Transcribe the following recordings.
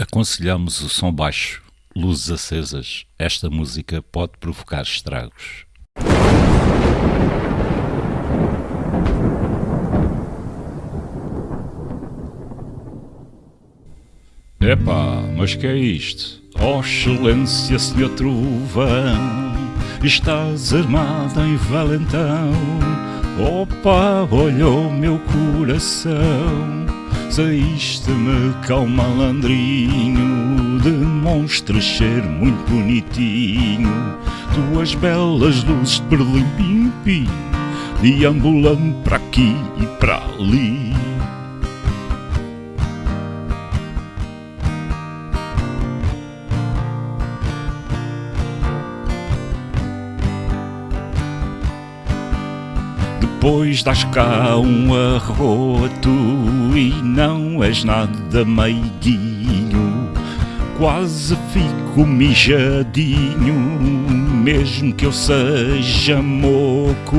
Aconselhamos o som baixo, luzes acesas. Esta música pode provocar estragos. Epá, mas que é isto? Oh excelência, senhor trovão, estás armado em valentão. Opa, olhou meu coração, saíste-me cá malandrinho, demonstras ser muito bonitinho. Tuas belas luzes de perlim-pim-pim, deambulando para aqui e para ali. Depois das cá um arroto e não és nada meiguinho Quase fico mijadinho, mesmo que eu seja moco.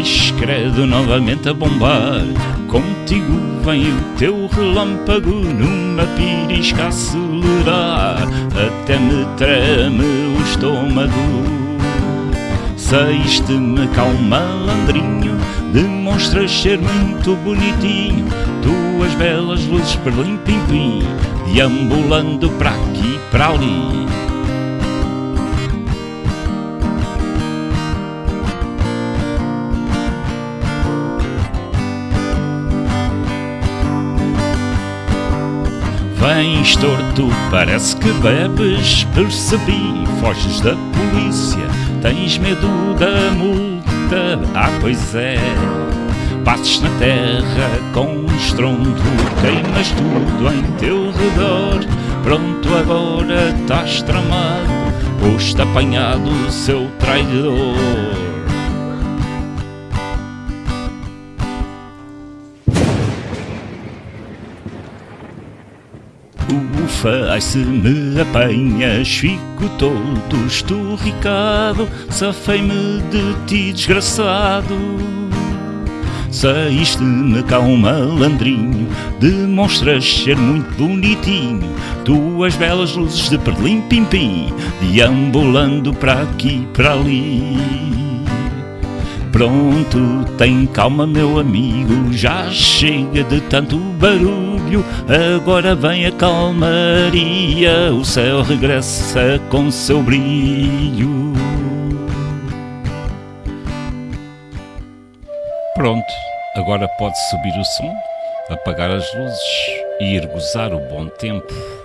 Escredo novamente a bombar Contigo vem o teu relâmpago Numa pirisca acelerar. Até me treme o estômago. Saíste-me cá um malandrinho Demonstras ser muito bonitinho. Tuas belas luzes perlim-pim-pim Deambulando para aqui e para ali Vens torto, parece que bebes. Percebi, foges da polícia Tens medo da multa, ah pois é Passes na terra com estrondo Queimas tudo em teu redor. Pronto agora estás tramado Posto apanhado seu traidor Ufa, ai se me apanhas, fico todo esturricado, safei-me de ti, desgraçado. Saíste-me cá um malandrinho, demonstras ser muito bonitinho, tuas belas luzes de perlim-pim-pim, deambulando para aqui para ali. Pronto, tem calma meu amigo, já chega de tanto barulho, agora vem a calmaria, o céu regressa com seu brilho. Pronto, agora pode subir o som, apagar as luzes e ir gozar o bom tempo.